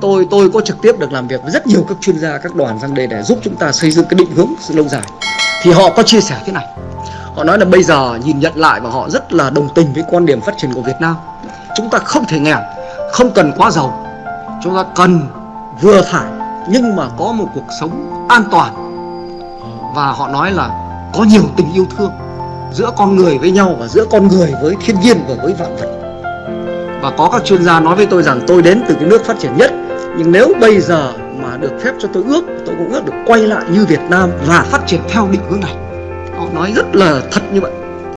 tôi tôi có trực tiếp được làm việc với rất nhiều các chuyên gia, các đoàn sang đây để giúp chúng ta xây dựng cái định hướng sự lâu dài. Thì họ có chia sẻ thế này. Họ nói là bây giờ nhìn nhận lại và họ rất là đồng tình với quan điểm phát triển của Việt Nam. Chúng ta không thể nghèo, không cần quá giàu. Chúng ta cần vừa phải, nhưng mà có một cuộc sống an toàn. Và họ nói là có nhiều tình yêu thương giữa con người với nhau và giữa con người với thiên nhiên và với vạn vật và có các chuyên gia nói với tôi rằng tôi đến từ cái nước phát triển nhất. Nhưng nếu bây giờ mà được phép cho tôi ước, tôi cũng ước được quay lại như Việt Nam và phát triển theo định hướng này. Họ nói rất là thật như vậy.